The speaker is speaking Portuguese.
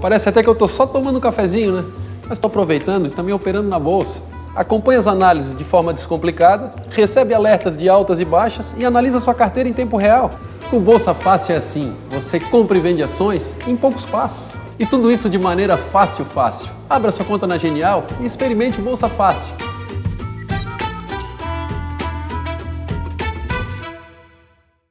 Parece até que eu estou só tomando um cafezinho, né? Mas estou aproveitando e também operando na bolsa. Acompanhe as análises de forma descomplicada, recebe alertas de altas e baixas e analisa sua carteira em tempo real. Com Bolsa Fácil é assim, você compra e vende ações em poucos passos. E tudo isso de maneira fácil, fácil. Abra sua conta na Genial e experimente Bolsa Fácil.